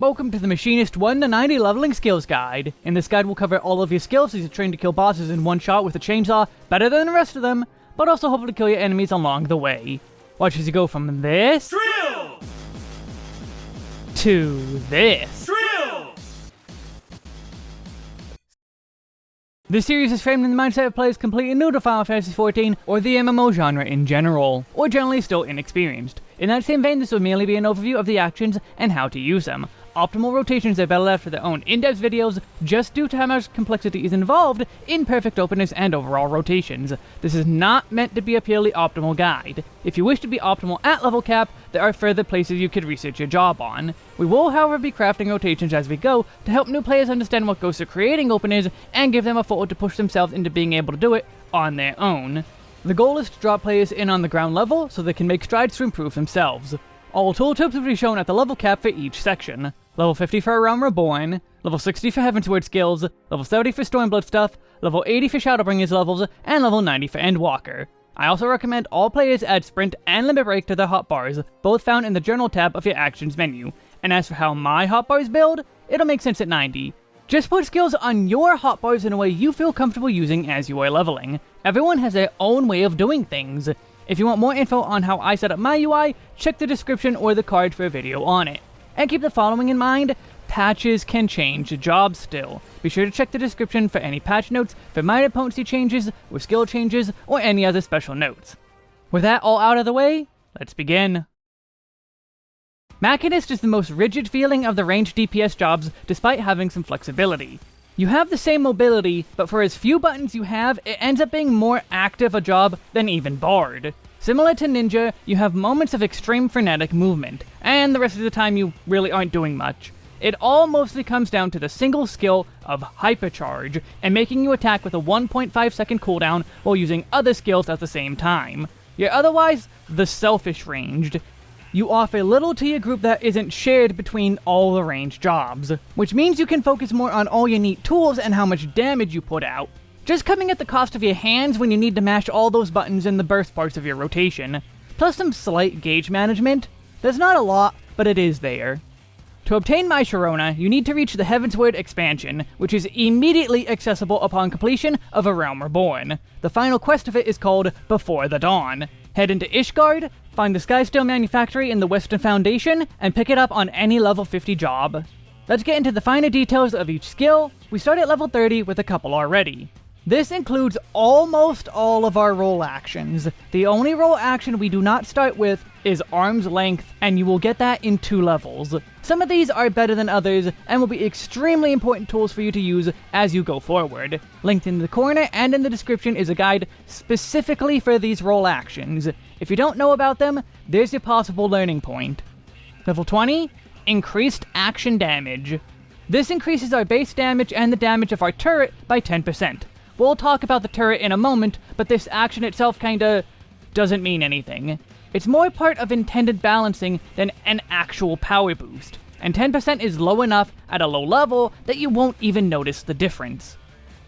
Welcome to the Machinist 1 to 90 Leveling Skills Guide. In this guide we'll cover all of your skills as you train to kill bosses in one shot with a chainsaw, better than the rest of them, but also hopefully kill your enemies along the way. Watch as you go from this... Drill! To this. Drill! This series is framed in the mindset of players completely new to Final Fantasy XIV or the MMO genre in general, or generally still inexperienced. In that same vein, this will merely be an overview of the actions and how to use them. Optimal rotations are better left for their own in-depth videos, just due to how much complexity is involved in perfect openers and overall rotations. This is not meant to be a purely optimal guide. If you wish to be optimal at level cap, there are further places you could research your job on. We will however be crafting rotations as we go to help new players understand what goes to creating openers and give them a foothold to push themselves into being able to do it on their own. The goal is to drop players in on the ground level so they can make strides to improve themselves. All tooltips will be shown at the level cap for each section. Level 50 for A Realm Reborn, level 60 for Heavensward skills, level 70 for Stormblood stuff, level 80 for Shadowbringers levels, and level 90 for Endwalker. I also recommend all players add Sprint and Limit Break to their hotbars, both found in the Journal tab of your Actions menu. And as for how my hotbars build, it'll make sense at 90. Just put skills on your hotbars in a way you feel comfortable using as you are leveling. Everyone has their own way of doing things. If you want more info on how I set up my UI, check the description or the card for a video on it. And keep the following in mind, patches can change jobs still. Be sure to check the description for any patch notes for minor potency changes, or skill changes, or any other special notes. With that all out of the way, let's begin. Machinist is the most rigid feeling of the ranged DPS jobs, despite having some flexibility. You have the same mobility, but for as few buttons you have, it ends up being more active a job than even Bard. Similar to Ninja, you have moments of extreme frenetic movement, and the rest of the time you really aren't doing much. It all mostly comes down to the single skill of Hypercharge, and making you attack with a 1.5 second cooldown while using other skills at the same time. You're otherwise the selfish ranged. You offer little to your group that isn't shared between all the ranged jobs, which means you can focus more on all your neat tools and how much damage you put out, just coming at the cost of your hands when you need to mash all those buttons in the burst parts of your rotation. Plus some slight gauge management. There's not a lot, but it is there. To obtain My Sharona, you need to reach the Heavensward expansion, which is immediately accessible upon completion of A Realm Reborn. The final quest of it is called Before the Dawn. Head into Ishgard, find the Skysteel Manufactory in the Western Foundation, and pick it up on any level 50 job. Let's get into the finer details of each skill. We start at level 30 with a couple already. This includes almost all of our role actions. The only role action we do not start with is Arm's Length, and you will get that in two levels. Some of these are better than others, and will be extremely important tools for you to use as you go forward. Linked in the corner and in the description is a guide specifically for these role actions. If you don't know about them, there's your possible learning point. Level 20, Increased Action Damage. This increases our base damage and the damage of our turret by 10%. We'll talk about the turret in a moment, but this action itself kinda doesn't mean anything. It's more part of intended balancing than an actual power boost, and 10% is low enough at a low level that you won't even notice the difference.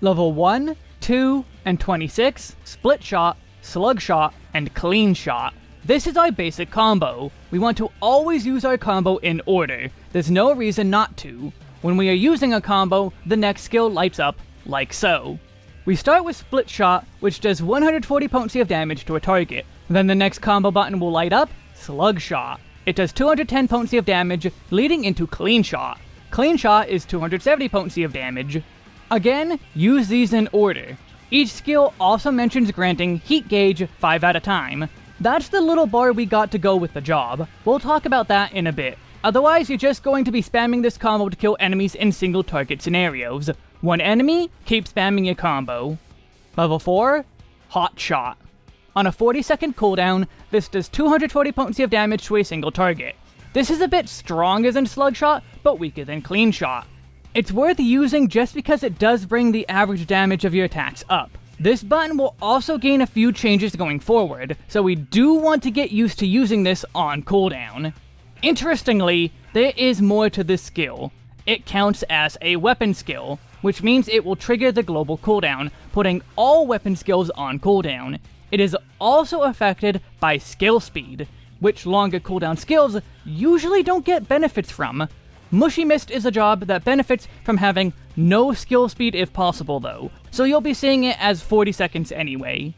Level 1, 2, and 26, Split Shot, Slug Shot, and Clean Shot. This is our basic combo. We want to always use our combo in order. There's no reason not to. When we are using a combo, the next skill lights up, like so. We start with Split Shot, which does 140 potency of damage to a target. Then the next combo button will light up, Slug Shot. It does 210 potency of damage, leading into Clean Shot. Clean Shot is 270 potency of damage. Again, use these in order. Each skill also mentions granting Heat Gauge 5 at a time. That's the little bar we got to go with the job. We'll talk about that in a bit. Otherwise, you're just going to be spamming this combo to kill enemies in single target scenarios. One enemy, keep spamming your combo. Level 4, Hot Shot. On a 40 second cooldown, this does 240 potency of damage to a single target. This is a bit stronger than Slug Shot, but weaker than Clean Shot. It's worth using just because it does bring the average damage of your attacks up. This button will also gain a few changes going forward, so we do want to get used to using this on cooldown. Interestingly, there is more to this skill. It counts as a weapon skill, which means it will trigger the global cooldown, putting all weapon skills on cooldown. It is also affected by skill speed, which longer cooldown skills usually don't get benefits from. Mushy Mist is a job that benefits from having no skill speed if possible though, so you'll be seeing it as 40 seconds anyway.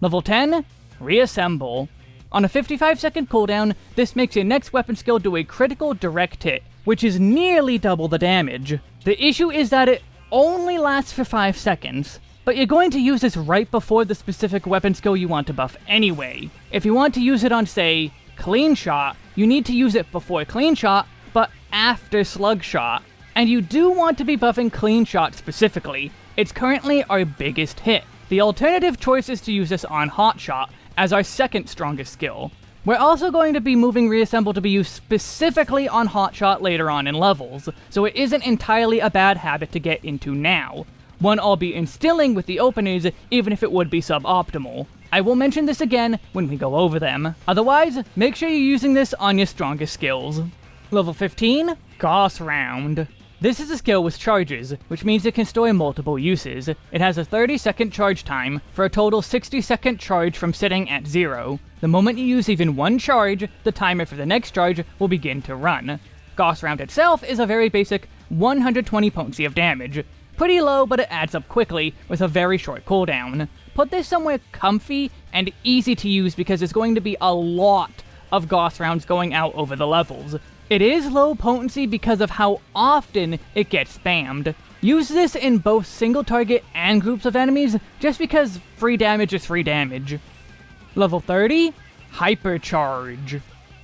Level 10, Reassemble. On a 55 second cooldown, this makes your next weapon skill do a critical direct hit, which is nearly double the damage. The issue is that it only lasts for 5 seconds, but you're going to use this right before the specific weapon skill you want to buff anyway. If you want to use it on, say, Clean Shot, you need to use it before Clean Shot, but after Slug Shot. And you do want to be buffing Clean Shot specifically. It's currently our biggest hit. The alternative choice is to use this on Hot Shot, as our second strongest skill. We're also going to be moving Reassemble to be used specifically on Hotshot later on in levels, so it isn't entirely a bad habit to get into now. One I'll be instilling with the openers, even if it would be suboptimal. I will mention this again when we go over them. Otherwise, make sure you're using this on your strongest skills. Level 15, Gauss Round. This is a skill with charges, which means it can store multiple uses. It has a 30 second charge time, for a total 60 second charge from sitting at zero. The moment you use even one charge, the timer for the next charge will begin to run. Gauss Round itself is a very basic 120 potency of damage. Pretty low, but it adds up quickly, with a very short cooldown. Put this somewhere comfy and easy to use because there's going to be a lot of Gauss rounds going out over the levels. It is low potency because of how often it gets spammed. Use this in both single target and groups of enemies, just because free damage is free damage. Level 30, Hypercharge.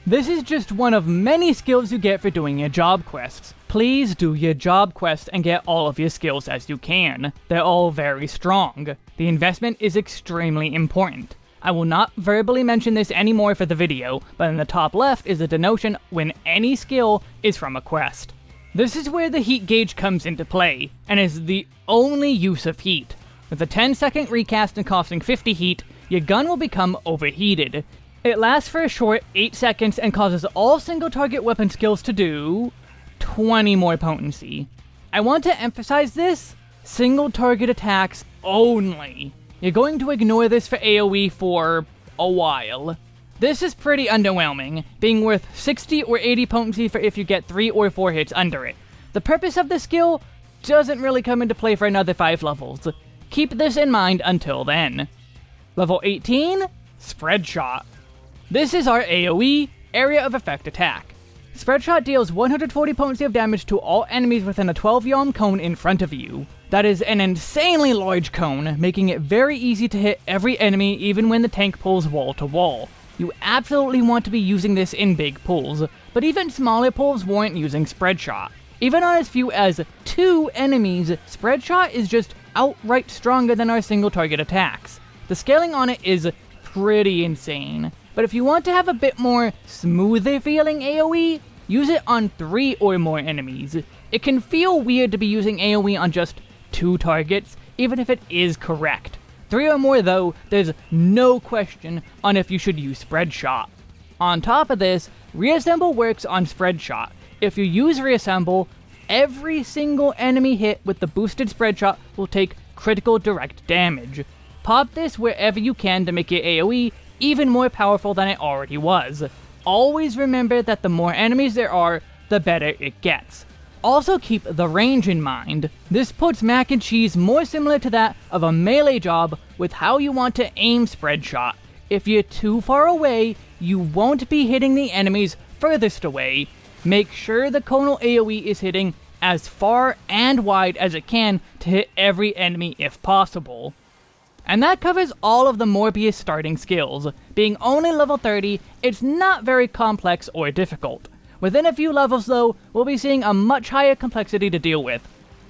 This is just one of many skills you get for doing your job quests. Please do your job quest and get all of your skills as you can. They're all very strong. The investment is extremely important. I will not verbally mention this anymore for the video, but in the top left is a denotion when any skill is from a quest. This is where the heat gauge comes into play, and is the only use of heat. With a 10 second recast and costing 50 heat, your gun will become overheated. It lasts for a short 8 seconds and causes all single target weapon skills to do 20 more potency. I want to emphasize this, single target attacks only. You're going to ignore this for AoE for a while. This is pretty underwhelming, being worth 60 or 80 potency for if you get 3 or 4 hits under it. The purpose of this skill doesn't really come into play for another 5 levels. Keep this in mind until then. Level 18, Spread Shot. This is our AoE, Area of Effect attack. Spread Shot deals 140 potency of damage to all enemies within a 12 yalm cone in front of you. That is an insanely large cone, making it very easy to hit every enemy even when the tank pulls wall to wall. You absolutely want to be using this in big pulls, but even smaller pulls warrant using Spread Shot. Even on as few as two enemies, Spread Shot is just outright stronger than our single target attacks. The scaling on it is pretty insane, but if you want to have a bit more smoother feeling AoE, use it on three or more enemies. It can feel weird to be using AoE on just two targets, even if it is correct. Three or more though, there's no question on if you should use Spread Shot. On top of this, Reassemble works on Spread Shot. If you use Reassemble, every single enemy hit with the boosted Spread Shot will take critical direct damage. Pop this wherever you can to make your AoE even more powerful than it already was. Always remember that the more enemies there are, the better it gets. Also keep the range in mind. This puts mac and cheese more similar to that of a melee job with how you want to aim spread shot. If you're too far away, you won't be hitting the enemies furthest away. Make sure the conal AoE is hitting as far and wide as it can to hit every enemy if possible. And that covers all of the Morbius starting skills. Being only level 30, it's not very complex or difficult. Within a few levels though, we'll be seeing a much higher complexity to deal with.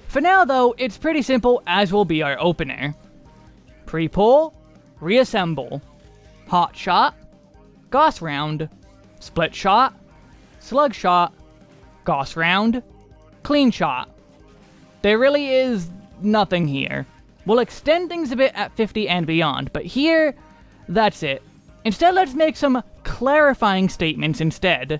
For now though, it's pretty simple as will be our opener. Pre-pull, reassemble, hot shot, Gauss round, split shot, slug shot, Gauss round, clean shot. There really is nothing here. We'll extend things a bit at 50 and beyond, but here, that's it. Instead, let's make some clarifying statements instead.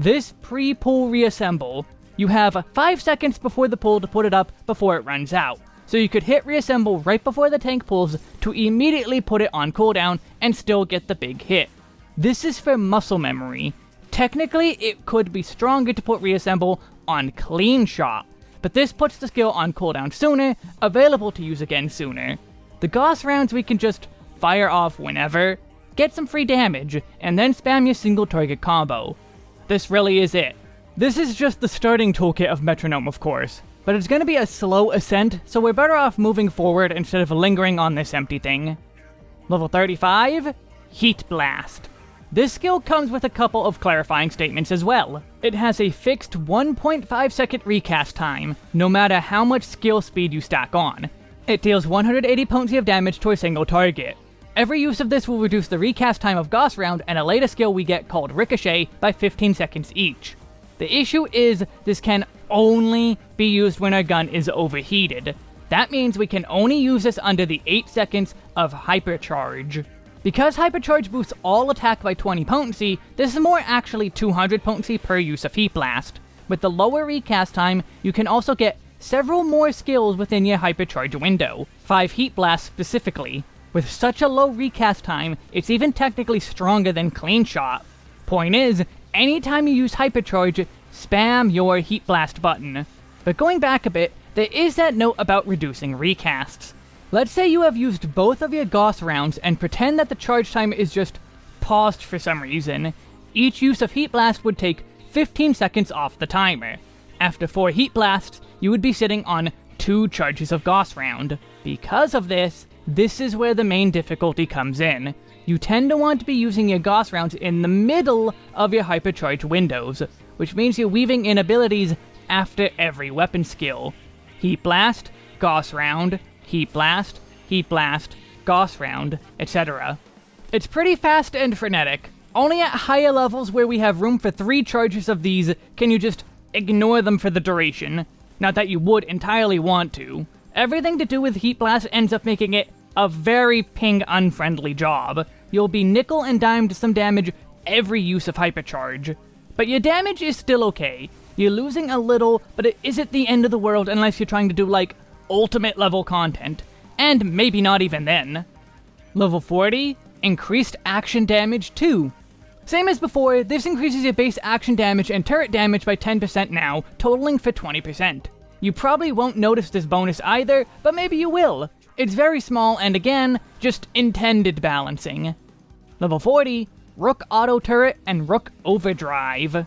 This pre-pull reassemble, you have 5 seconds before the pull to put it up before it runs out. So you could hit reassemble right before the tank pulls to immediately put it on cooldown and still get the big hit. This is for muscle memory. Technically, it could be stronger to put reassemble on clean shot, but this puts the skill on cooldown sooner, available to use again sooner. The Gauss rounds we can just fire off whenever, get some free damage, and then spam your single target combo. This really is it. This is just the starting toolkit of Metronome, of course, but it's going to be a slow ascent, so we're better off moving forward instead of lingering on this empty thing. Level 35, Heat Blast. This skill comes with a couple of clarifying statements as well. It has a fixed 1.5 second recast time, no matter how much skill speed you stack on. It deals 180 potency of damage to a single target. Every use of this will reduce the recast time of Gauss Round and a later skill we get called Ricochet by 15 seconds each. The issue is, this can only be used when our gun is overheated. That means we can only use this under the 8 seconds of Hypercharge. Because Hypercharge boosts all attack by 20 potency, this is more actually 200 potency per use of Heat Blast. With the lower recast time, you can also get several more skills within your Hypercharge window, 5 Heat Blasts specifically. With such a low recast time, it's even technically stronger than Clean Shot. Point is, anytime you use Hypercharge, spam your Heat Blast button. But going back a bit, there is that note about reducing recasts. Let's say you have used both of your Gauss rounds and pretend that the charge time is just paused for some reason. Each use of Heat Blast would take 15 seconds off the timer. After 4 Heat Blasts, you would be sitting on 2 charges of Gauss round. Because of this, this is where the main difficulty comes in. You tend to want to be using your Gauss rounds in the middle of your hypercharge windows, which means you're weaving in abilities after every weapon skill. Heat Blast, Gauss round, Heat Blast, Heat Blast, Gauss Round, etc. It's pretty fast and frenetic. Only at higher levels where we have room for three charges of these can you just ignore them for the duration. Not that you would entirely want to. Everything to do with Heat Blast ends up making it a very ping-unfriendly job. You'll be nickel and dimed some damage every use of Hypercharge. But your damage is still okay. You're losing a little, but it isn't the end of the world unless you're trying to do, like, ultimate level content, and maybe not even then. Level 40, increased action damage 2. Same as before, this increases your base action damage and turret damage by 10% now, totaling for 20%. You probably won't notice this bonus either, but maybe you will. It's very small and again, just intended balancing. Level 40, Rook Auto Turret and Rook Overdrive.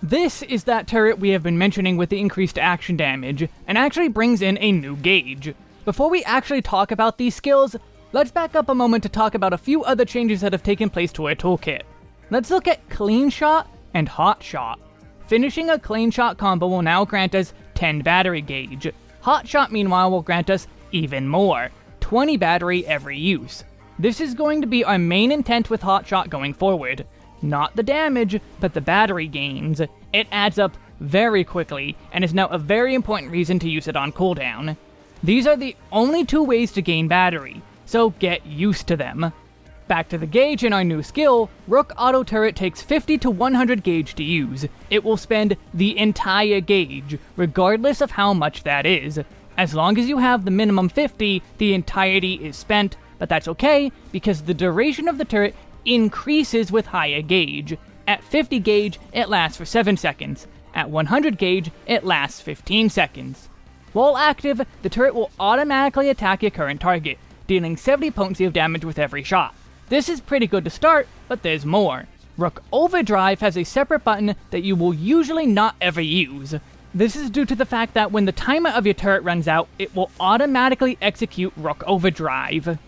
This is that turret we have been mentioning with the increased action damage, and actually brings in a new gauge. Before we actually talk about these skills, let's back up a moment to talk about a few other changes that have taken place to our toolkit. Let's look at Clean Shot and Hot Shot. Finishing a Clean Shot combo will now grant us 10 battery gauge. Hot Shot meanwhile will grant us even more, 20 battery every use. This is going to be our main intent with Hot Shot going forward, not the damage, but the battery gains. It adds up very quickly, and is now a very important reason to use it on cooldown. These are the only two ways to gain battery, so get used to them. Back to the gauge in our new skill, Rook Auto Turret takes 50 to 100 gauge to use. It will spend the entire gauge, regardless of how much that is. As long as you have the minimum 50, the entirety is spent, but that's okay, because the duration of the turret increases with higher gauge. At 50 gauge, it lasts for 7 seconds. At 100 gauge, it lasts 15 seconds. While active, the turret will automatically attack your current target, dealing 70 potency of damage with every shot. This is pretty good to start, but there's more. Rook Overdrive has a separate button that you will usually not ever use. This is due to the fact that when the timer of your turret runs out, it will automatically execute Rook Overdrive.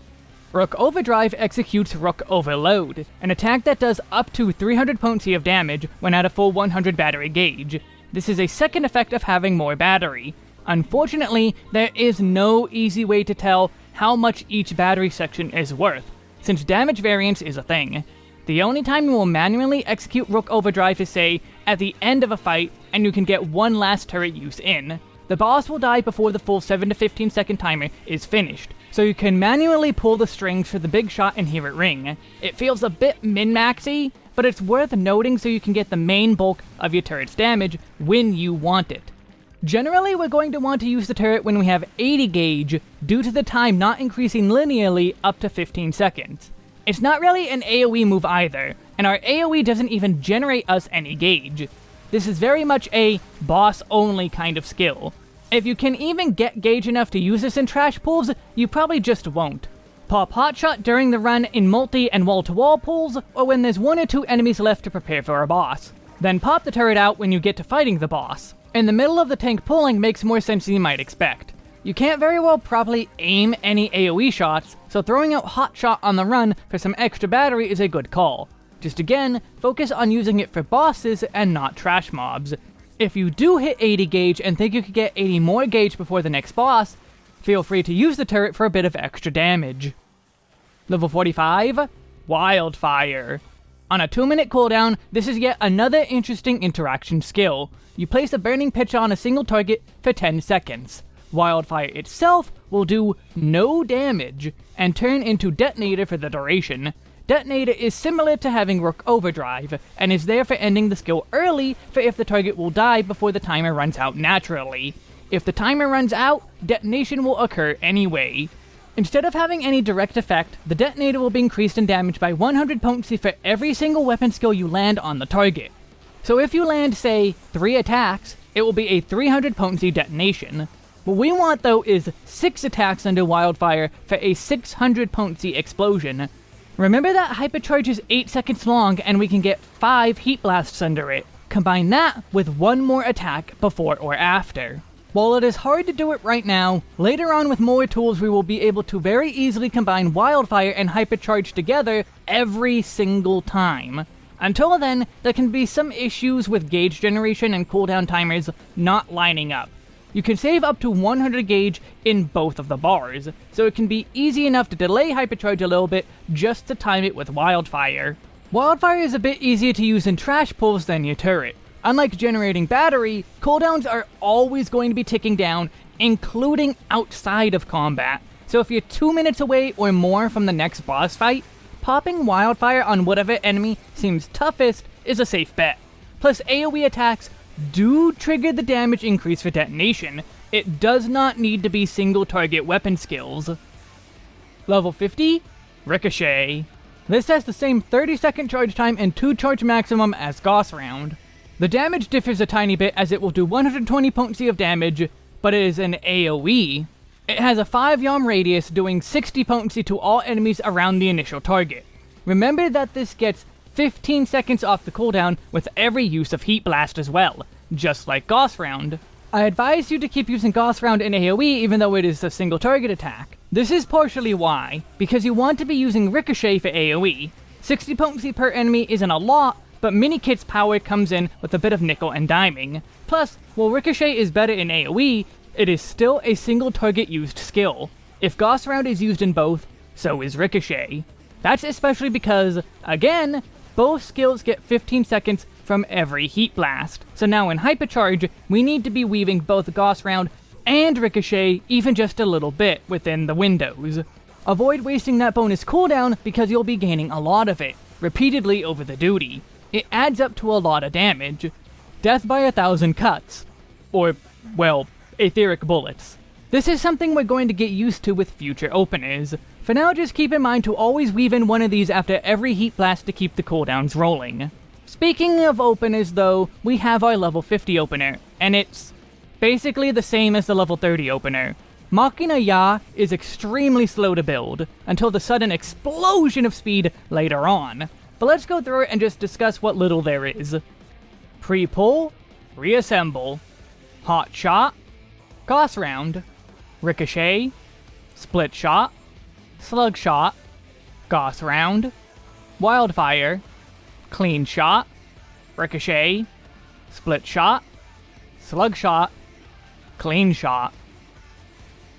Rook Overdrive executes Rook Overload, an attack that does up to 300 potency of damage when at a full 100 battery gauge. This is a second effect of having more battery. Unfortunately, there is no easy way to tell how much each battery section is worth, since damage variance is a thing. The only time you will manually execute Rook Overdrive is, say, at the end of a fight, and you can get one last turret use in. The boss will die before the full 7 to 15 second timer is finished, so you can manually pull the strings for the big shot and hear it ring. It feels a bit min-maxy, but it's worth noting so you can get the main bulk of your turret's damage when you want it. Generally, we're going to want to use the turret when we have 80 gauge, due to the time not increasing linearly up to 15 seconds. It's not really an AoE move either, and our AoE doesn't even generate us any gauge. This is very much a boss-only kind of skill. If you can even get gauge enough to use this in trash pulls, you probably just won't. Pop Hotshot during the run in multi and wall-to-wall -wall pulls, or when there's one or two enemies left to prepare for a boss. Then pop the turret out when you get to fighting the boss. In the middle of the tank pulling makes more sense than you might expect. You can't very well properly aim any AoE shots, so throwing out Hotshot on the run for some extra battery is a good call. Just again, focus on using it for bosses and not trash mobs. If you do hit 80 gauge and think you could get 80 more gauge before the next boss, feel free to use the turret for a bit of extra damage. Level 45, Wildfire. On a 2 minute cooldown, this is yet another interesting interaction skill. You place a burning pitch on a single target for 10 seconds. Wildfire itself will do no damage, and turn into detonator for the duration. Detonator is similar to having Rook Overdrive, and is there for ending the skill early for if the target will die before the timer runs out naturally. If the timer runs out, detonation will occur anyway. Instead of having any direct effect, the detonator will be increased in damage by 100 potency for every single weapon skill you land on the target. So if you land, say, 3 attacks, it will be a 300 potency detonation. What we want though is 6 attacks under Wildfire for a 600 potency explosion, Remember that Hypercharge is 8 seconds long and we can get 5 Heat Blasts under it. Combine that with one more attack before or after. While it is hard to do it right now, later on with more tools we will be able to very easily combine Wildfire and Hypercharge together every single time. Until then, there can be some issues with gauge generation and cooldown timers not lining up. You can save up to 100 gauge in both of the bars, so it can be easy enough to delay Hypercharge a little bit just to time it with Wildfire. Wildfire is a bit easier to use in trash pulls than your turret. Unlike generating battery, cooldowns are always going to be ticking down, including outside of combat. So if you're 2 minutes away or more from the next boss fight, popping Wildfire on whatever enemy seems toughest is a safe bet. Plus AoE attacks do trigger the damage increase for detonation. It does not need to be single target weapon skills. Level 50, Ricochet. This has the same 30 second charge time and 2 charge maximum as Gauss Round. The damage differs a tiny bit as it will do 120 potency of damage, but it is an AoE. It has a 5 yalm radius doing 60 potency to all enemies around the initial target. Remember that this gets 15 seconds off the cooldown with every use of Heat Blast as well, just like Gauss Round. I advise you to keep using Gauss Round in AoE even though it is a single target attack. This is partially why, because you want to be using Ricochet for AoE. 60 potency per enemy isn't a lot, but Mini Kit's power comes in with a bit of nickel and diming. Plus, while Ricochet is better in AoE, it is still a single target used skill. If Gauss Round is used in both, so is Ricochet. That's especially because, again, both skills get 15 seconds from every Heat Blast. So now in Hypercharge, we need to be weaving both Gauss Round and Ricochet even just a little bit within the windows. Avoid wasting that bonus cooldown because you'll be gaining a lot of it, repeatedly over the duty. It adds up to a lot of damage. Death by a thousand cuts. Or, well, etheric bullets. This is something we're going to get used to with future openers. For now, just keep in mind to always weave in one of these after every Heat Blast to keep the cooldowns rolling. Speaking of openers though, we have our level 50 opener, and it's basically the same as the level 30 opener. Machina Ya is extremely slow to build, until the sudden explosion of speed later on. But let's go through it and just discuss what little there is. Pre-pull, reassemble, hot shot, Gauss round, ricochet, split shot, Slug Shot, Gauss Round, Wildfire, Clean Shot, Ricochet, Split Shot, Slug Shot, Clean Shot.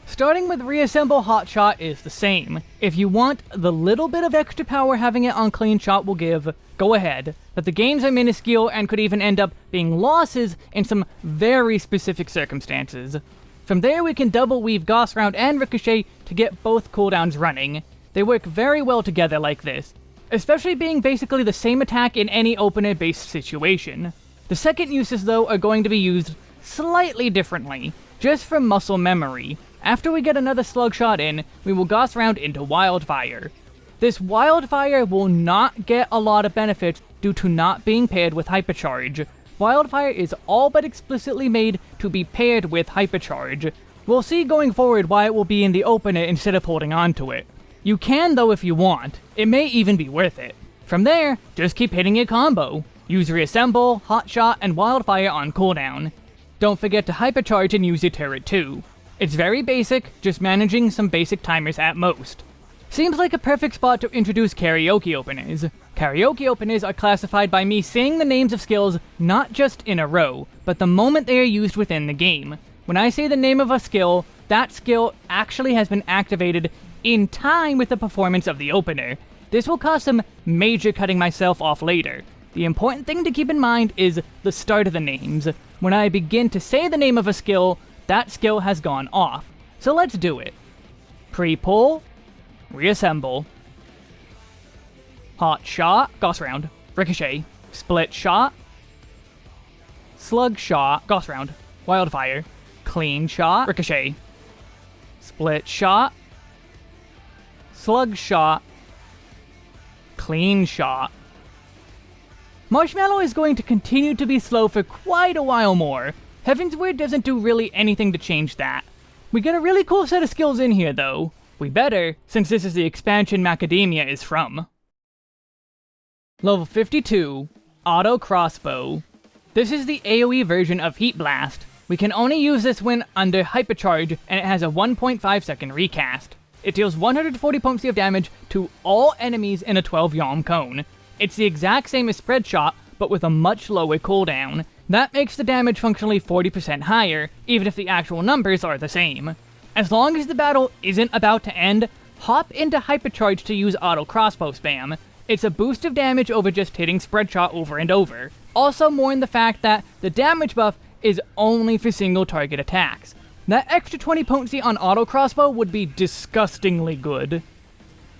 Starting with Reassemble Hot Shot is the same. If you want the little bit of extra power having it on Clean Shot will give, go ahead. But the gains are minuscule and could even end up being losses in some very specific circumstances. From there we can double weave Gauss Round and Ricochet to get both cooldowns running. They work very well together like this, especially being basically the same attack in any opener-based situation. The second uses though are going to be used slightly differently, just for muscle memory. After we get another slug shot in, we will Gauss Round into Wildfire. this Wildfire will not get a lot of benefits due to not being paired with Hypercharge. Wildfire is all but explicitly made to be paired with Hypercharge. We'll see going forward why it will be in the opener instead of holding on to it. You can though if you want, it may even be worth it. From there, just keep hitting your combo. Use Reassemble, Hot Shot, and Wildfire on cooldown. Don't forget to Hypercharge and use your turret too. It's very basic, just managing some basic timers at most. Seems like a perfect spot to introduce karaoke openers. Karaoke openers are classified by me saying the names of skills not just in a row, but the moment they are used within the game. When I say the name of a skill, that skill actually has been activated in time with the performance of the opener. This will cause some major cutting myself off later. The important thing to keep in mind is the start of the names. When I begin to say the name of a skill, that skill has gone off. So let's do it. Pre-pull, reassemble, hot shot, Gauss round, ricochet, split shot, slug shot, Gauss round, wildfire, clean shot, ricochet, split shot, slug shot, clean shot. Marshmallow is going to continue to be slow for quite a while more. Heaven's Weird doesn't do really anything to change that. We get a really cool set of skills in here though. We better, since this is the expansion Macadamia is from. Level 52, Auto Crossbow. This is the AoE version of Heat Blast. We can only use this when under Hypercharge, and it has a 1.5 second recast. It deals 140 potency of damage to all enemies in a 12 yalm cone. It's the exact same as Spread Shot, but with a much lower cooldown. That makes the damage functionally 40% higher, even if the actual numbers are the same. As long as the battle isn't about to end, hop into Hypercharge to use auto crossbow spam. It's a boost of damage over just hitting spread shot over and over. Also mourn the fact that the damage buff is only for single target attacks. That extra 20 potency on auto crossbow would be disgustingly good.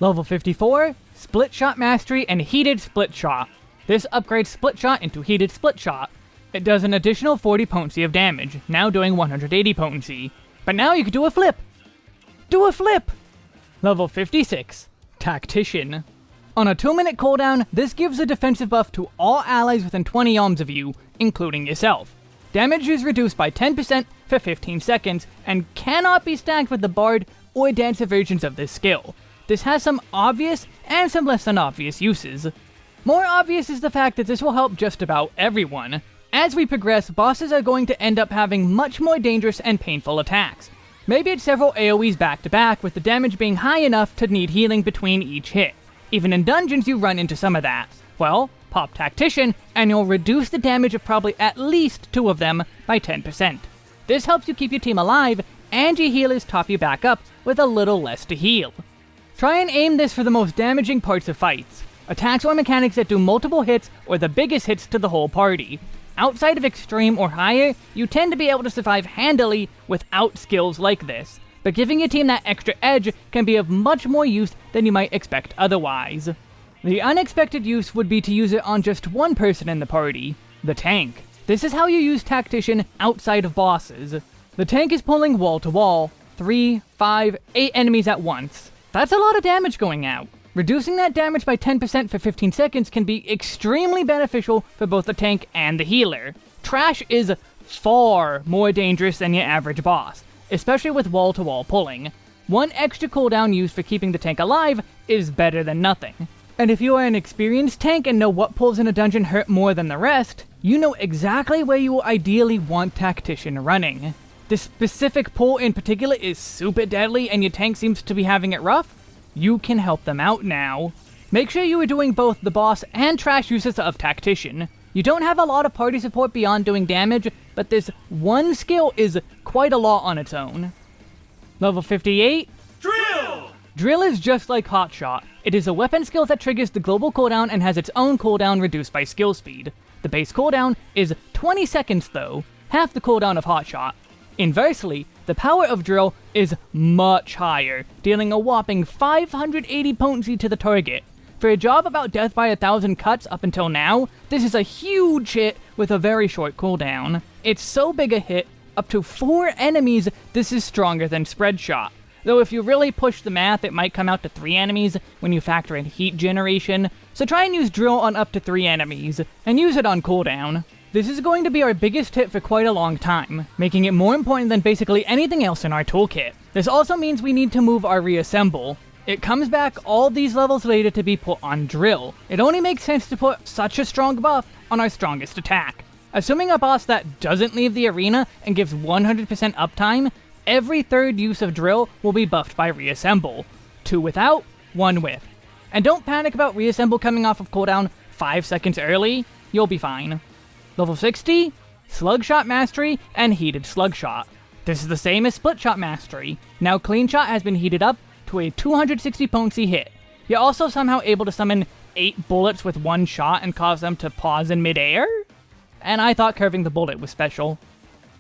Level 54, Split Shot Mastery and Heated Split Shot. This upgrades Split Shot into Heated Split Shot. It does an additional 40 potency of damage, now doing 180 potency. But now you can do a flip! Do a flip! Level 56, Tactician. On a 2 minute cooldown, this gives a defensive buff to all allies within 20 yalms of you, including yourself. Damage is reduced by 10% for 15 seconds, and cannot be stacked with the Bard or Dancer versions of this skill. This has some obvious and some less than obvious uses. More obvious is the fact that this will help just about everyone. As we progress, bosses are going to end up having much more dangerous and painful attacks. Maybe it's several AoEs back to back, with the damage being high enough to need healing between each hit. Even in dungeons you run into some of that. Well, pop Tactician, and you'll reduce the damage of probably at least two of them by 10%. This helps you keep your team alive, and your healers top you back up with a little less to heal. Try and aim this for the most damaging parts of fights. Attacks or mechanics that do multiple hits or the biggest hits to the whole party. Outside of extreme or higher, you tend to be able to survive handily without skills like this, but giving your team that extra edge can be of much more use than you might expect otherwise. The unexpected use would be to use it on just one person in the party, the tank. This is how you use Tactician outside of bosses. The tank is pulling wall to wall, 3, 5, 8 enemies at once. That's a lot of damage going out. Reducing that damage by 10% for 15 seconds can be extremely beneficial for both the tank and the healer. Trash is far more dangerous than your average boss, especially with wall-to-wall -wall pulling. One extra cooldown used for keeping the tank alive is better than nothing. And if you are an experienced tank and know what pulls in a dungeon hurt more than the rest, you know exactly where you will ideally want Tactician running. This specific pull in particular is super deadly and your tank seems to be having it rough, you can help them out now. Make sure you are doing both the boss and trash uses of Tactician. You don't have a lot of party support beyond doing damage, but this one skill is quite a lot on its own. Level 58? Drill! Drill is just like Hotshot. It is a weapon skill that triggers the global cooldown and has its own cooldown reduced by skill speed. The base cooldown is 20 seconds though, half the cooldown of Hotshot. Inversely, the power of Drill is much higher, dealing a whopping 580 potency to the target. For a job about death by a thousand cuts up until now, this is a huge hit with a very short cooldown. It's so big a hit, up to 4 enemies, this is stronger than Spread Shot. though if you really push the math, it might come out to 3 enemies when you factor in heat generation, so try and use drill on up to 3 enemies, and use it on cooldown. This is going to be our biggest hit for quite a long time, making it more important than basically anything else in our toolkit. This also means we need to move our reassemble. It comes back all these levels later to be put on drill. It only makes sense to put such a strong buff on our strongest attack. Assuming a boss that doesn't leave the arena and gives 100% uptime, every third use of drill will be buffed by reassemble. Two without, one with. And don't panic about reassemble coming off of cooldown 5 seconds early, you'll be fine. Level 60, Slugshot Mastery, and Heated Slugshot. This is the same as Split Shot Mastery. Now Clean Shot has been heated up to a 260 potency hit. You're also somehow able to summon 8 bullets with one shot and cause them to pause in midair? And I thought curving the bullet was special.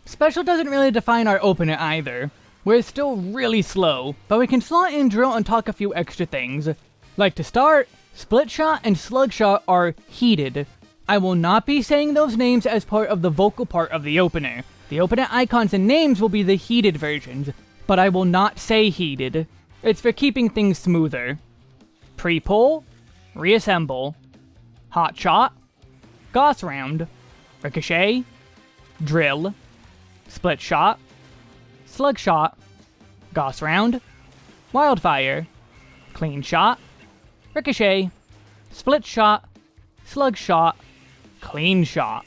Special doesn't really define our opener either. We're still really slow, but we can slot in drill and talk a few extra things. Like to start, Split Shot and Slug Shot are heated, I will not be saying those names as part of the vocal part of the opener. The opener icons and names will be the heated versions, but I will not say heated. It's for keeping things smoother. Pre-pull, reassemble, hot shot, Gauss round, ricochet, drill, split shot, slug shot, Gauss round, wildfire, clean shot, ricochet, split shot, slug shot, clean shot.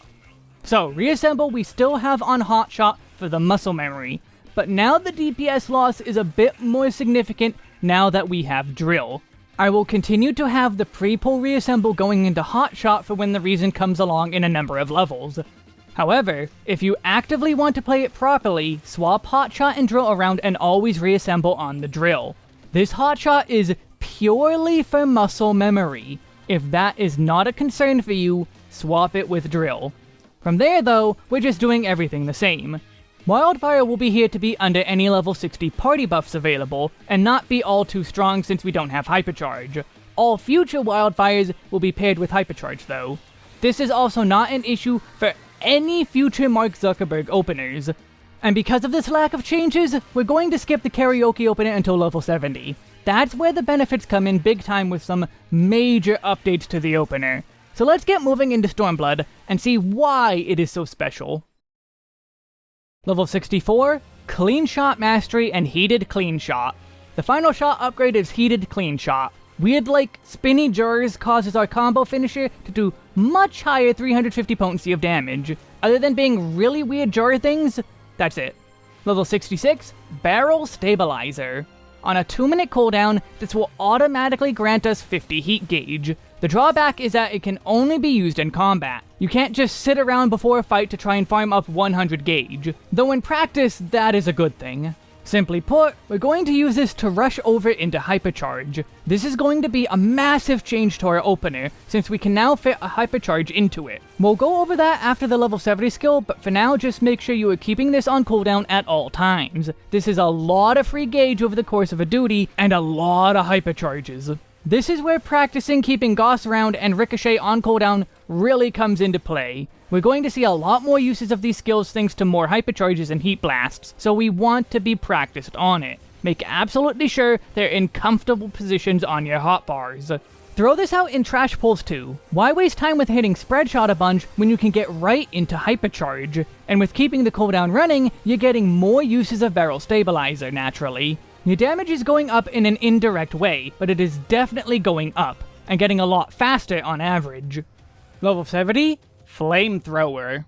So, reassemble we still have on hot shot for the muscle memory, but now the DPS loss is a bit more significant now that we have drill. I will continue to have the pre-pull reassemble going into hot shot for when the reason comes along in a number of levels. However, if you actively want to play it properly, swap hotshot and drill around and always reassemble on the drill. This hotshot is purely for muscle memory. If that is not a concern for you, swap it with Drill. From there though, we're just doing everything the same. Wildfire will be here to be under any level 60 party buffs available, and not be all too strong since we don't have Hypercharge. All future Wildfires will be paired with Hypercharge though. This is also not an issue for any future Mark Zuckerberg openers. And because of this lack of changes, we're going to skip the karaoke opener until level 70. That's where the benefits come in big time with some major updates to the opener. So let's get moving into Stormblood and see why it is so special. Level 64, Clean Shot Mastery and Heated Clean Shot. The final shot upgrade is Heated Clean Shot. Weird like spinny jars causes our combo finisher to do much higher 350 potency of damage. Other than being really weird jar things, that's it. Level 66, Barrel Stabilizer. On a 2 minute cooldown, this will automatically grant us 50 heat gauge. The drawback is that it can only be used in combat. You can't just sit around before a fight to try and farm up 100 gauge, though in practice that is a good thing. Simply put, we're going to use this to rush over into Hypercharge. This is going to be a massive change to our opener, since we can now fit a Hypercharge into it. We'll go over that after the level 70 skill, but for now just make sure you are keeping this on cooldown at all times. This is a lot of free gauge over the course of a duty, and a lot of Hypercharges. This is where practicing keeping Gauss Round and Ricochet on cooldown really comes into play. We're going to see a lot more uses of these skills thanks to more hypercharges and heat blasts, so we want to be practiced on it. Make absolutely sure they're in comfortable positions on your hotbars. Throw this out in trash pulls too. Why waste time with hitting spread shot a bunch when you can get right into hypercharge? And with keeping the cooldown running, you're getting more uses of barrel stabilizer naturally. Your damage is going up in an indirect way, but it is definitely going up, and getting a lot faster on average. Level 70, Flamethrower.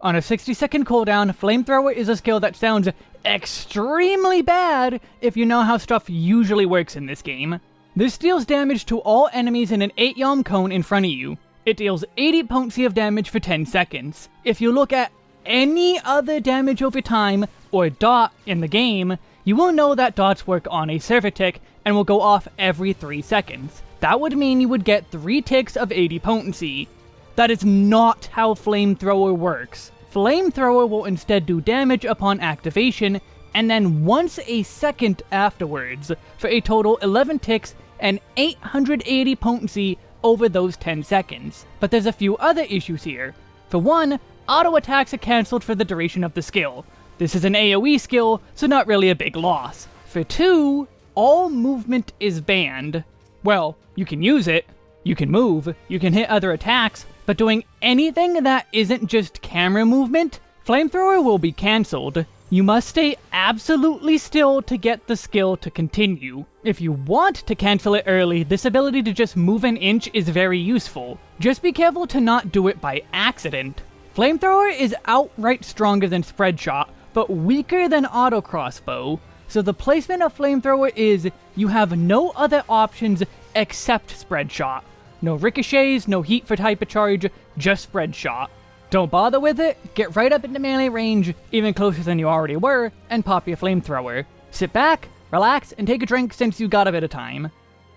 On a 60 second cooldown, Flamethrower is a skill that sounds extremely bad if you know how stuff usually works in this game. This deals damage to all enemies in an 8 yalm cone in front of you. It deals 80 potency of damage for 10 seconds. If you look at any other damage over time, or dot in the game, you will know that dots work on a server tick and will go off every 3 seconds. That would mean you would get 3 ticks of 80 potency. That is not how Flamethrower works. Flamethrower will instead do damage upon activation, and then once a second afterwards, for a total 11 ticks and 880 potency over those 10 seconds. But there's a few other issues here. For one, auto attacks are cancelled for the duration of the skill. This is an AoE skill, so not really a big loss. For 2, all movement is banned. Well, you can use it, you can move, you can hit other attacks, but doing anything that isn't just camera movement, Flamethrower will be cancelled. You must stay absolutely still to get the skill to continue. If you want to cancel it early, this ability to just move an inch is very useful. Just be careful to not do it by accident. Flamethrower is outright stronger than Spreadshot, but weaker than Auto Crossbow. So the placement of Flamethrower is you have no other options except Spread Shot. No ricochets, no heat for type of charge, just Spread Shot. Don't bother with it, get right up into melee range, even closer than you already were, and pop your flamethrower. Sit back, relax, and take a drink since you got a bit of time.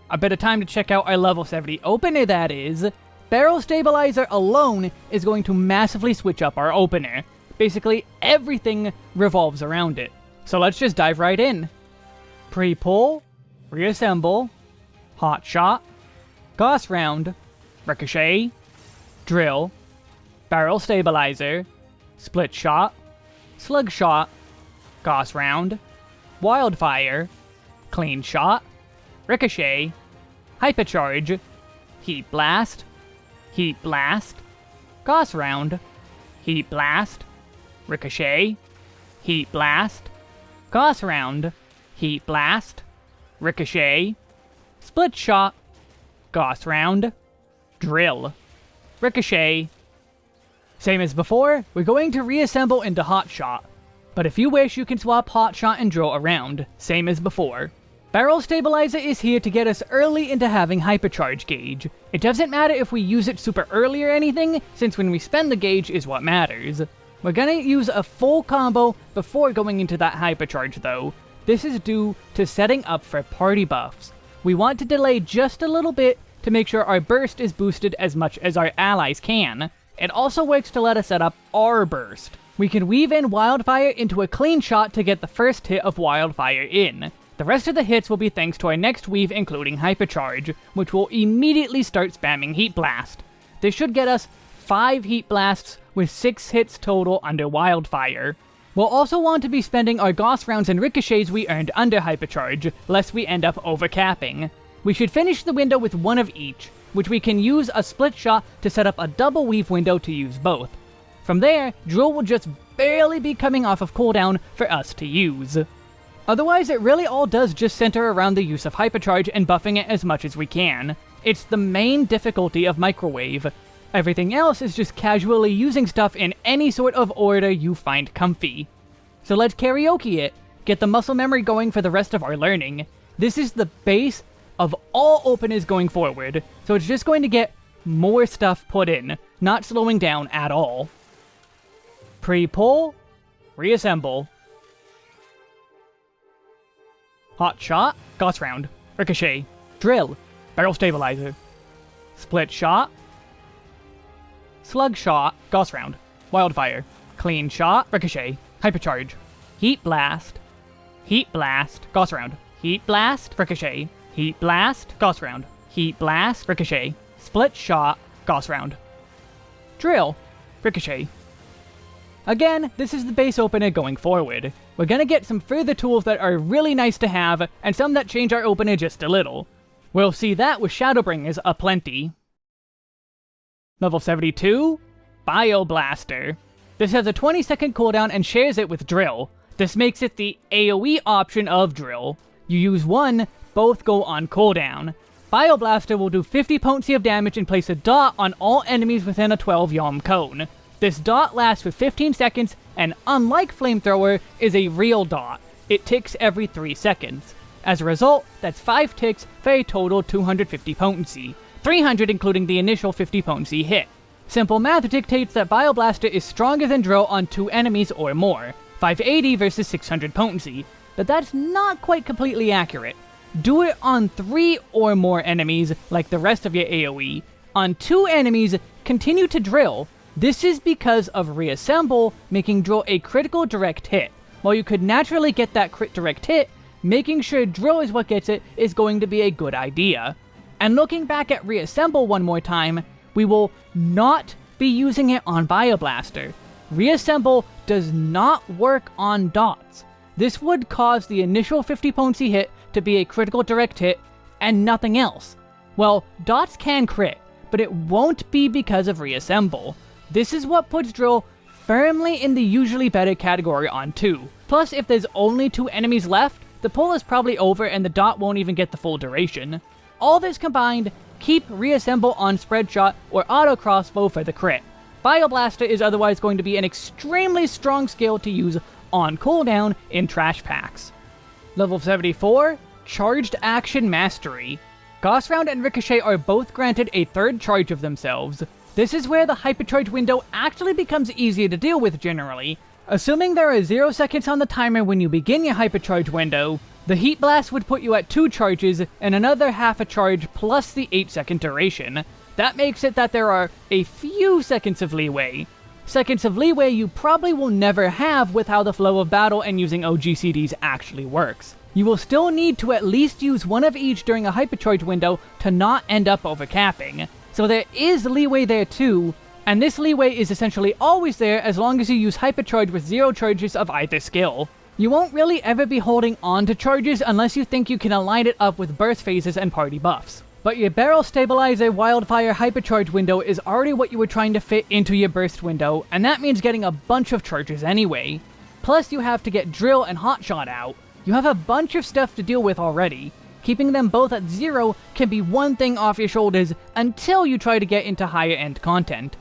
A bit of time to check out our level 70 opener that is. Barrel Stabilizer alone is going to massively switch up our opener. Basically, everything revolves around it. So let's just dive right in. Pre-pull, reassemble, hot shot, Gauss round, ricochet, drill, barrel stabilizer, split shot, slug shot, Gauss round, wildfire, clean shot, ricochet, hypercharge, heat blast, heat blast, Gauss round, heat blast, ricochet, heat blast, Gauss round, heat blast, ricochet, split shot, Gauss round, drill, ricochet, same as before, we're going to reassemble into Hot Shot. But if you wish, you can swap Hot Shot and Drill around, same as before. Barrel Stabilizer is here to get us early into having Hypercharge Gauge. It doesn't matter if we use it super early or anything, since when we spend the gauge is what matters. We're gonna use a full combo before going into that Hypercharge though. This is due to setting up for party buffs. We want to delay just a little bit to make sure our burst is boosted as much as our allies can. It also works to let us set up our burst. We can weave in Wildfire into a clean shot to get the first hit of Wildfire in. The rest of the hits will be thanks to our next weave including Hypercharge, which will immediately start spamming Heat Blast. This should get us 5 Heat Blasts with 6 hits total under Wildfire. We'll also want to be spending our Gauss rounds and ricochets we earned under Hypercharge, lest we end up overcapping. We should finish the window with one of each, which we can use a split shot to set up a double weave window to use both. From there, Drill will just barely be coming off of cooldown for us to use. Otherwise, it really all does just center around the use of Hypercharge and buffing it as much as we can. It's the main difficulty of Microwave. Everything else is just casually using stuff in any sort of order you find comfy. So let's karaoke it, get the muscle memory going for the rest of our learning. This is the base of all openers going forward, so it's just going to get more stuff put in, not slowing down at all. Pre-pull, reassemble. Hot shot, Gauss round, ricochet, drill, barrel stabilizer, split shot, slug shot, Gauss round, wildfire, clean shot, ricochet, hypercharge, heat blast, heat blast, Gauss round, heat blast, ricochet, Heat Blast, Gauss Round. Heat Blast, Ricochet. Split Shot, Gauss Round. Drill, Ricochet. Again, this is the base opener going forward. We're gonna get some further tools that are really nice to have, and some that change our opener just a little. We'll see that with Shadowbringers aplenty. Level 72, Bioblaster. This has a 20 second cooldown and shares it with Drill. This makes it the AoE option of Drill. You use one both go on cooldown. Bioblaster will do 50 potency of damage and place a dot on all enemies within a 12 yalm cone. This dot lasts for 15 seconds, and unlike Flamethrower, is a real dot. It ticks every 3 seconds. As a result, that's 5 ticks for a total 250 potency, 300 including the initial 50 potency hit. Simple math dictates that Bioblaster is stronger than Drill on 2 enemies or more, 580 versus 600 potency, but that's not quite completely accurate. Do it on 3 or more enemies, like the rest of your AoE. On 2 enemies, continue to drill. This is because of Reassemble making drill a critical direct hit. While you could naturally get that crit direct hit, making sure drill is what gets it is going to be a good idea. And looking back at Reassemble one more time, we will not be using it on Bioblaster. Reassemble does not work on dots. This would cause the initial 50 potency hit to be a critical direct hit and nothing else. Well, dots can crit, but it won't be because of reassemble. This is what puts Drill firmly in the usually better category on 2. Plus, if there's only two enemies left, the pull is probably over and the dot won't even get the full duration. All this combined, keep reassemble on spread shot or auto crossbow for the crit. Bioblaster is otherwise going to be an extremely strong skill to use on cooldown in trash packs. Level 74, Charged Action Mastery. Gauss Round and Ricochet are both granted a third charge of themselves. This is where the hypercharge window actually becomes easier to deal with generally. Assuming there are 0 seconds on the timer when you begin your hypercharge window, the Heat Blast would put you at 2 charges and another half a charge plus the 8 second duration. That makes it that there are a few seconds of leeway. Seconds of leeway you probably will never have with how the flow of battle and using OGCDs actually works. You will still need to at least use one of each during a hypercharge window to not end up overcapping. So there is leeway there too, and this leeway is essentially always there as long as you use hypercharge with zero charges of either skill. You won't really ever be holding on to charges unless you think you can align it up with burst phases and party buffs. But your barrel stabilizer wildfire hypercharge window is already what you were trying to fit into your burst window, and that means getting a bunch of charges anyway. Plus you have to get drill and hotshot out. You have a bunch of stuff to deal with already. Keeping them both at zero can be one thing off your shoulders until you try to get into higher end content.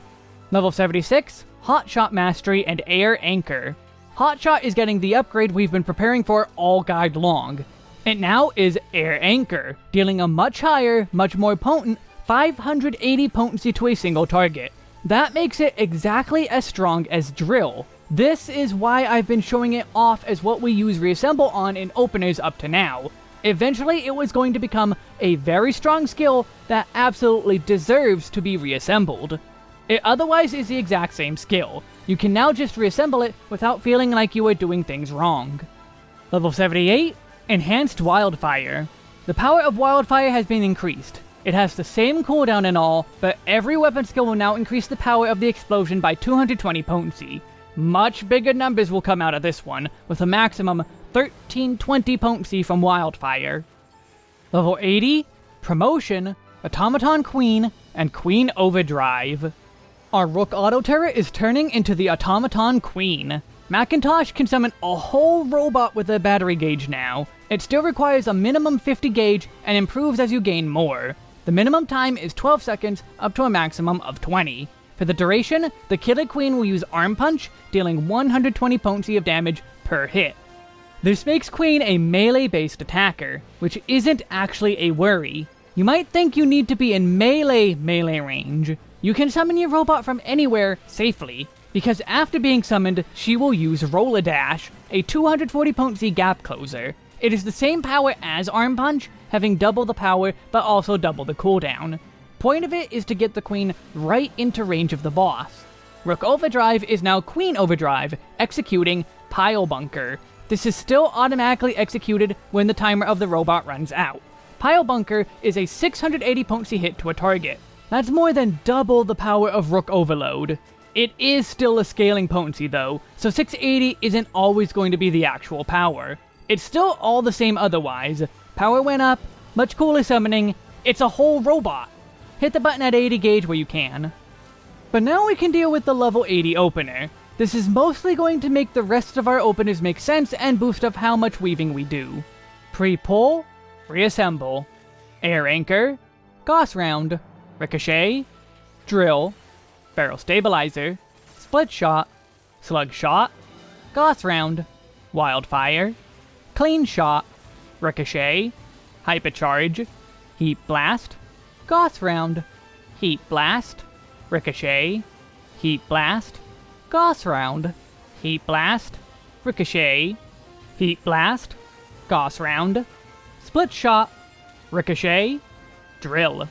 Level 76, Hotshot Mastery and Air Anchor. Hotshot is getting the upgrade we've been preparing for all guide long. It now is Air Anchor, dealing a much higher, much more potent 580 potency to a single target. That makes it exactly as strong as Drill. This is why I've been showing it off as what we use Reassemble on in openers up to now. Eventually it was going to become a very strong skill that absolutely deserves to be reassembled. It otherwise is the exact same skill. You can now just reassemble it without feeling like you are doing things wrong. Level 78, Enhanced Wildfire. The power of Wildfire has been increased. It has the same cooldown and all, but every weapon skill will now increase the power of the explosion by 220 potency. Much bigger numbers will come out of this one, with a maximum 1320 potency from Wildfire. Level 80, Promotion, Automaton Queen, and Queen Overdrive. Our Rook Auto Turret is turning into the Automaton Queen. Macintosh can summon a whole robot with a battery gauge now. It still requires a minimum 50 gauge and improves as you gain more. The minimum time is 12 seconds up to a maximum of 20. For the duration, the Killer Queen will use Arm Punch, dealing 120 potency of damage per hit. This makes Queen a melee-based attacker, which isn't actually a worry. You might think you need to be in melee melee range, you can summon your robot from anywhere safely, because after being summoned, she will use Roller Dash, a 240 potency gap closer. It is the same power as Arm Punch, having double the power, but also double the cooldown. Point of it is to get the queen right into range of the boss. Rook Overdrive is now Queen Overdrive, executing Pile Bunker. This is still automatically executed when the timer of the robot runs out. Pile Bunker is a 680 potency hit to a target. That's more than double the power of Rook Overload. It is still a scaling potency though, so 680 isn't always going to be the actual power. It's still all the same otherwise. Power went up, much cooler summoning, it's a whole robot. Hit the button at 80 gauge where you can. But now we can deal with the level 80 opener. This is mostly going to make the rest of our openers make sense and boost up how much weaving we do. Pre-pull, reassemble, air anchor, Gauss round, Ricochet, Drill, Barrel Stabilizer, Split Shot, Slug Shot, Gauss Round, Wildfire, Clean Shot, Ricochet, Hypercharge, Heat Blast, Gauss Round, Heat Blast, Ricochet, Heat Blast, Gauss Round, Heat Blast, Ricochet, Heat Blast, Gauss Round, Split Shot, Ricochet, Drill.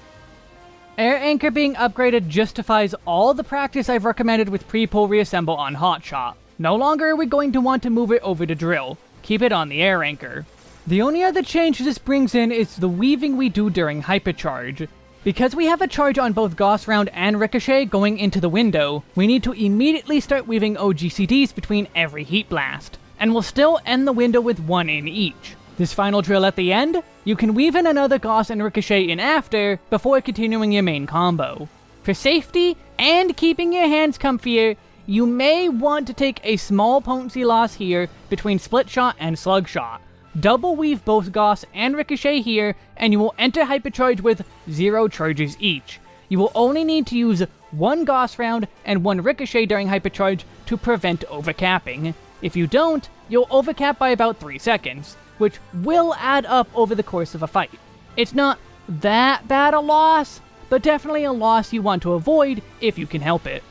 Air Anchor being upgraded justifies all the practice I've recommended with pre-pull reassemble on Hotshot. No longer are we going to want to move it over to Drill. Keep it on the Air Anchor. The only other change this brings in is the weaving we do during Hypercharge. Because we have a charge on both Gauss Round and Ricochet going into the window, we need to immediately start weaving OGCDs between every Heat Blast. and we'll still end the window with one in each. This final drill at the end, you can weave in another Gauss and Ricochet in after, before continuing your main combo. For safety, and keeping your hands comfier, you may want to take a small potency loss here between Split Shot and Slug Shot. Double weave both Gauss and Ricochet here, and you will enter Hypercharge with zero charges each. You will only need to use one Gauss round and one Ricochet during Hypercharge to prevent overcapping. If you don't, you'll overcap by about 3 seconds, which will add up over the course of a fight. It's not that bad a loss, but definitely a loss you want to avoid if you can help it.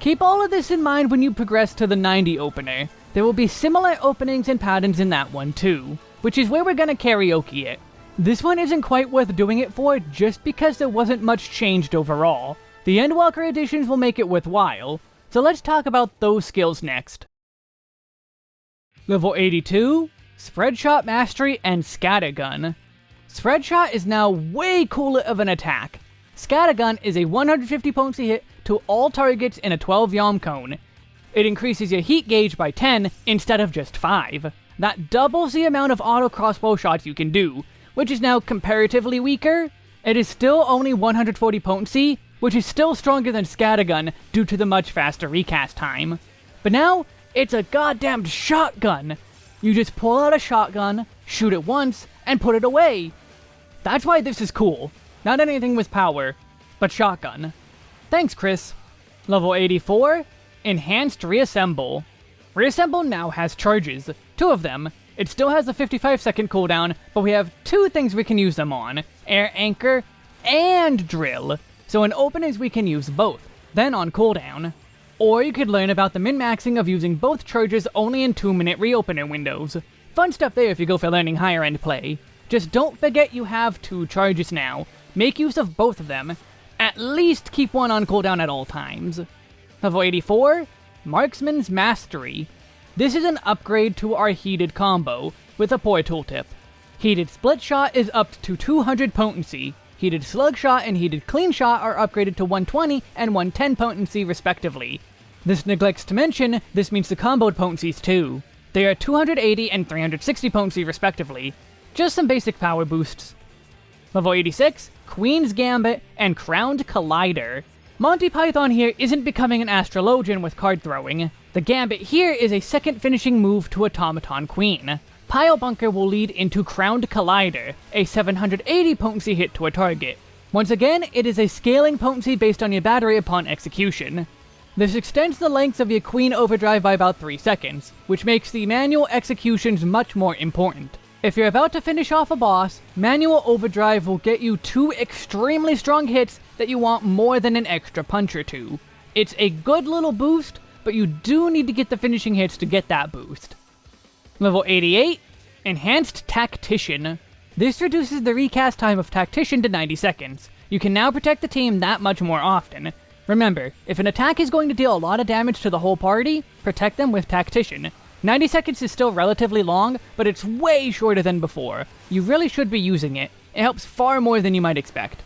Keep all of this in mind when you progress to the 90 opener. There will be similar openings and patterns in that one too, which is where we're gonna karaoke it. This one isn't quite worth doing it for just because there wasn't much changed overall. The Endwalker additions will make it worthwhile, so let's talk about those skills next. Level 82, Spreadshot Mastery and Scattergun. Spreadshot is now way cooler of an attack. Scattergun is a 150 potency hit to all targets in a 12 yalm cone. It increases your heat gauge by 10 instead of just 5. That doubles the amount of auto crossbow shots you can do, which is now comparatively weaker. It is still only 140 potency, which is still stronger than Scattergun due to the much faster recast time. But now, it's a goddamned shotgun! You just pull out a shotgun, shoot it once, and put it away! That's why this is cool. Not anything with power, but shotgun. Thanks, Chris. Level 84, Enhanced Reassemble. Reassemble now has charges, two of them. It still has a 55 second cooldown, but we have two things we can use them on, Air Anchor and Drill. So in openings we can use both, then on cooldown. Or you could learn about the min-maxing of using both charges only in 2 minute reopener windows. Fun stuff there if you go for learning higher end play. Just don't forget you have two charges now. Make use of both of them. At least keep one on cooldown at all times. Level 84, Marksman's Mastery. This is an upgrade to our heated combo, with a poor tooltip. Heated Split Shot is up to 200 potency, Heated Slug Shot and Heated Clean Shot are upgraded to 120 and 110 potency respectively. This neglects to mention, this means the comboed potencies too. They are 280 and 360 potency respectively. Just some basic power boosts. Level 86, Queen's Gambit and Crowned Collider. Monty Python here isn't becoming an astrologian with card throwing. The Gambit here is a second finishing move to Automaton Queen. Pile Bunker will lead into Crowned Collider, a 780 potency hit to a target. Once again, it is a scaling potency based on your battery upon execution. This extends the length of your Queen Overdrive by about 3 seconds, which makes the manual executions much more important. If you're about to finish off a boss, Manual Overdrive will get you two extremely strong hits that you want more than an extra punch or two. It's a good little boost, but you do need to get the finishing hits to get that boost. Level 88, Enhanced Tactician. This reduces the recast time of Tactician to 90 seconds. You can now protect the team that much more often. Remember, if an attack is going to deal a lot of damage to the whole party, protect them with Tactician. 90 seconds is still relatively long, but it's way shorter than before. You really should be using it. It helps far more than you might expect.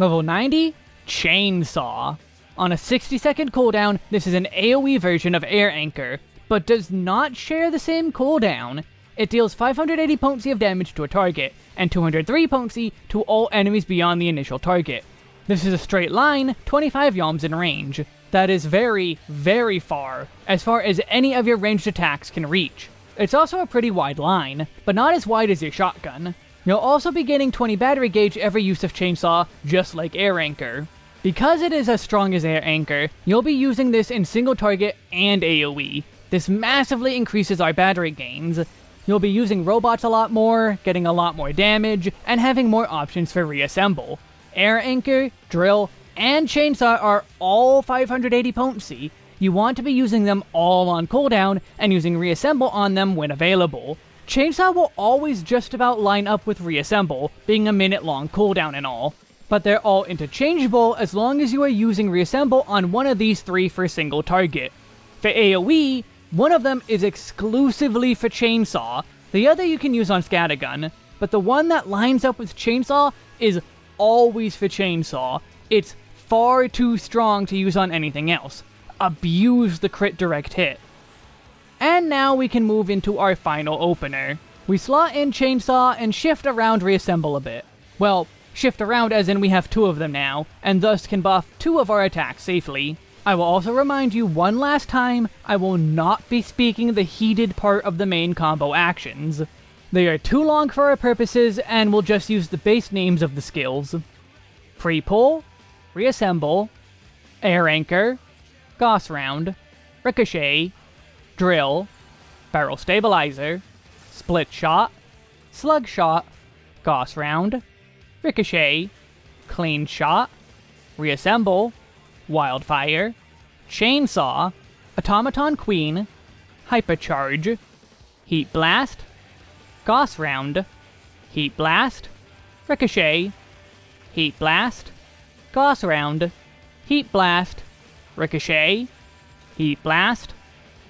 Level 90, Chainsaw. On a 60 second cooldown, this is an AoE version of Air Anchor but does not share the same cooldown. It deals 580 potency of damage to a target, and 203 potency to all enemies beyond the initial target. This is a straight line, 25 yalms in range. That is very, very far, as far as any of your ranged attacks can reach. It's also a pretty wide line, but not as wide as your shotgun. You'll also be gaining 20 battery gauge every use of Chainsaw, just like Air Anchor. Because it is as strong as Air Anchor, you'll be using this in single target and AoE, this massively increases our battery gains. You'll be using robots a lot more, getting a lot more damage, and having more options for reassemble. Air Anchor, Drill, and Chainsaw are all 580 potency. You want to be using them all on cooldown, and using Reassemble on them when available. Chainsaw will always just about line up with Reassemble, being a minute long cooldown and all. But they're all interchangeable as long as you are using Reassemble on one of these three for a single target. For AoE, one of them is exclusively for Chainsaw, the other you can use on Scattergun, but the one that lines up with Chainsaw is always for Chainsaw. It's far too strong to use on anything else. Abuse the crit direct hit. And now we can move into our final opener. We slot in Chainsaw and shift around reassemble a bit. Well, shift around as in we have two of them now, and thus can buff two of our attacks safely. I will also remind you one last time, I will not be speaking the heated part of the main combo actions. They are too long for our purposes, and we'll just use the base names of the skills. Pre-pull, Reassemble, Air Anchor, Gauss Round, Ricochet, Drill, Barrel Stabilizer, Split Shot, Slug Shot, Gauss Round, Ricochet, Clean Shot, Reassemble, Wildfire, Chainsaw, Automaton Queen, Hypercharge, Heat Blast, Gauss Round, Heat Blast, Ricochet, Heat Blast, Gauss Round, Heat Blast, Ricochet, Heat Blast,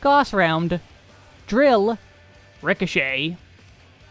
Gauss Round, Drill, Ricochet.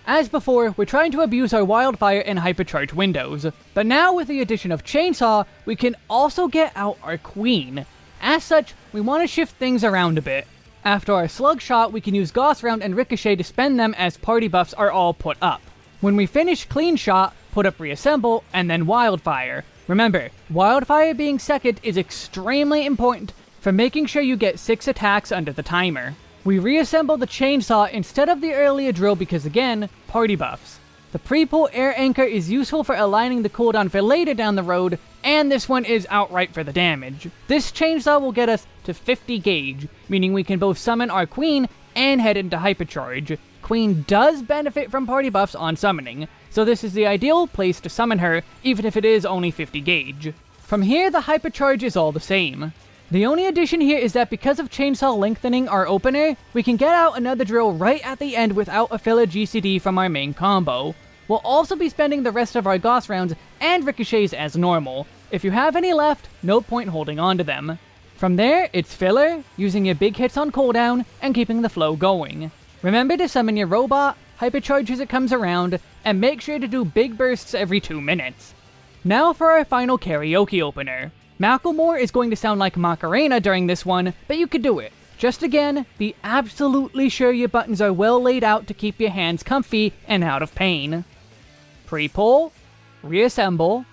As before, we're trying to abuse our Wildfire and Hypercharge windows, but now with the addition of Chainsaw, we can also get out our Queen. As such, we want to shift things around a bit. After our Slug Shot, we can use Gauss Round and Ricochet to spend them as party buffs are all put up. When we finish Clean Shot, put up Reassemble, and then Wildfire. Remember, Wildfire being second is extremely important for making sure you get 6 attacks under the timer. We reassemble the chainsaw instead of the earlier drill because again, party buffs. The pre-pull air anchor is useful for aligning the cooldown for later down the road, and this one is outright for the damage. This chainsaw will get us to 50 gauge, meaning we can both summon our queen and head into hypercharge. Queen does benefit from party buffs on summoning, so this is the ideal place to summon her, even if it is only 50 gauge. From here, the hypercharge is all the same. The only addition here is that because of Chainsaw lengthening our opener, we can get out another drill right at the end without a filler GCD from our main combo. We'll also be spending the rest of our Gauss rounds and ricochets as normal. If you have any left, no point holding on to them. From there, it's filler, using your big hits on cooldown, and keeping the flow going. Remember to summon your robot, hypercharge as it comes around, and make sure to do big bursts every 2 minutes. Now for our final karaoke opener. Macklemore is going to sound like Macarena during this one, but you could do it. Just again, be absolutely sure your buttons are well laid out to keep your hands comfy and out of pain. Pre-pull, reassemble,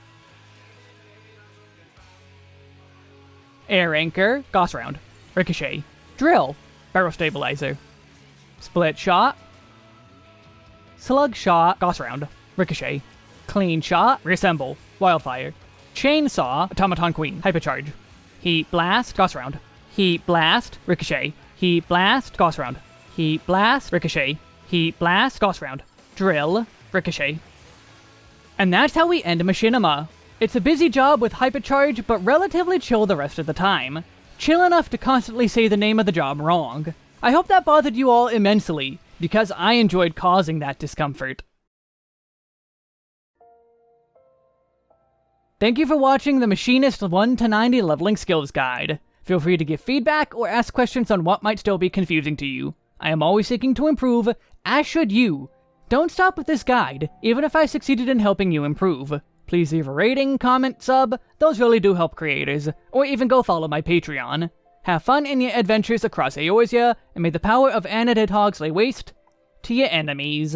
air anchor, gauss round, ricochet, drill, barrel stabilizer, split shot, slug shot, gauss round, ricochet, clean shot, reassemble, wildfire, Chainsaw, Automaton Queen, Hypercharge. Heat Blast, Gauss Round. Heat Blast, Ricochet. Heat Blast, Gauss Round. Heat Blast, Ricochet. Heat Blast, Gauss Round. Drill, Ricochet. And that's how we end Machinima. It's a busy job with Hypercharge, but relatively chill the rest of the time. Chill enough to constantly say the name of the job wrong. I hope that bothered you all immensely, because I enjoyed causing that discomfort. Thank you for watching the Machinist 1 to 90 Leveling Skills Guide. Feel free to give feedback or ask questions on what might still be confusing to you. I am always seeking to improve, as should you. Don't stop with this guide, even if I succeeded in helping you improve. Please leave a rating, comment, sub, those really do help creators, or even go follow my Patreon. Have fun in your adventures across Eorzea, and may the power of Anadid Hogs lay waste to your enemies.